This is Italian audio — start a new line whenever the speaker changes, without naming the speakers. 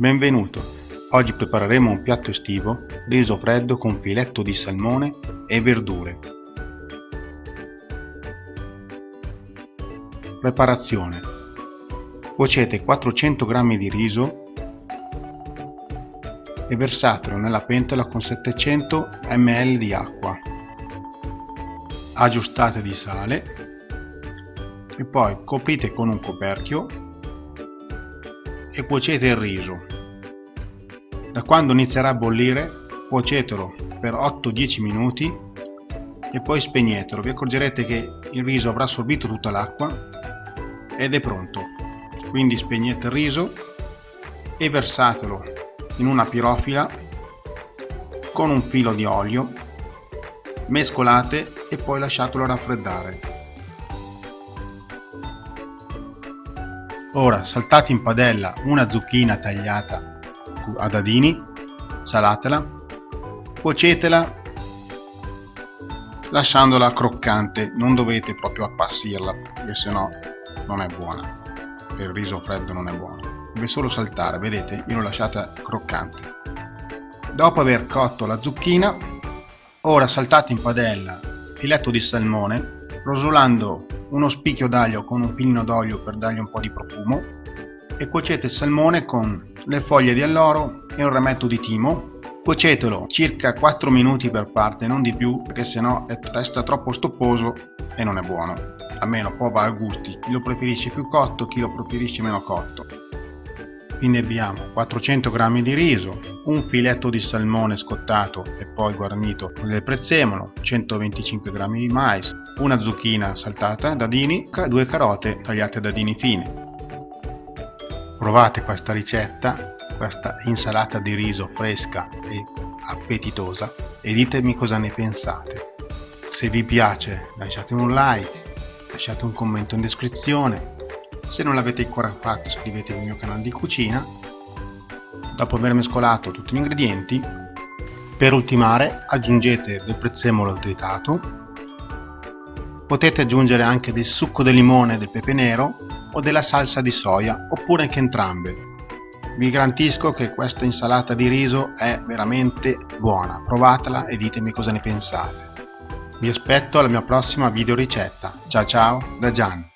Benvenuto! Oggi prepareremo un piatto estivo, riso freddo con filetto di salmone e verdure. Preparazione Cuocete 400 g di riso e versatelo nella pentola con 700 ml di acqua. Aggiustate di sale e poi coprite con un coperchio e cuocete il riso. Da quando inizierà a bollire cuocetelo per 8-10 minuti e poi spegnetelo. Vi accorgerete che il riso avrà assorbito tutta l'acqua ed è pronto. Quindi spegnete il riso e versatelo in una pirofila con un filo di olio, mescolate e poi lasciatelo raffreddare. Ora saltate in padella una zucchina tagliata a dadini, salatela, cuocetela lasciandola croccante, non dovete proprio appassirla perché sennò non è buona, il riso freddo non è buono, deve solo saltare, vedete, io l'ho lasciata croccante. Dopo aver cotto la zucchina, ora saltate in padella filetto di salmone, rosolando uno spicchio d'aglio con un pilino d'olio per dargli un po' di profumo e cuocete il salmone con le foglie di alloro e un rametto di timo. Cuocetelo circa 4 minuti per parte non di più perché sennò resta troppo stopposo e non è buono. Almeno poi va a gusti. Chi lo preferisce più cotto chi lo preferisce meno cotto quindi abbiamo 400 g di riso, un filetto di salmone scottato e poi guarnito con del prezzemolo, 125 g di mais, una zucchina saltata a dadini, due carote tagliate a dadini fini. Provate questa ricetta, questa insalata di riso fresca e appetitosa e ditemi cosa ne pensate. Se vi piace lasciate un like, lasciate un commento in descrizione se non l'avete ancora fatto iscrivetevi al mio canale di cucina. Dopo aver mescolato tutti gli ingredienti, per ultimare aggiungete del prezzemolo tritato. Potete aggiungere anche del succo di limone del pepe nero o della salsa di soia oppure anche entrambe. Vi garantisco che questa insalata di riso è veramente buona, provatela e ditemi cosa ne pensate. Vi aspetto alla mia prossima video ricetta. Ciao ciao da Gian.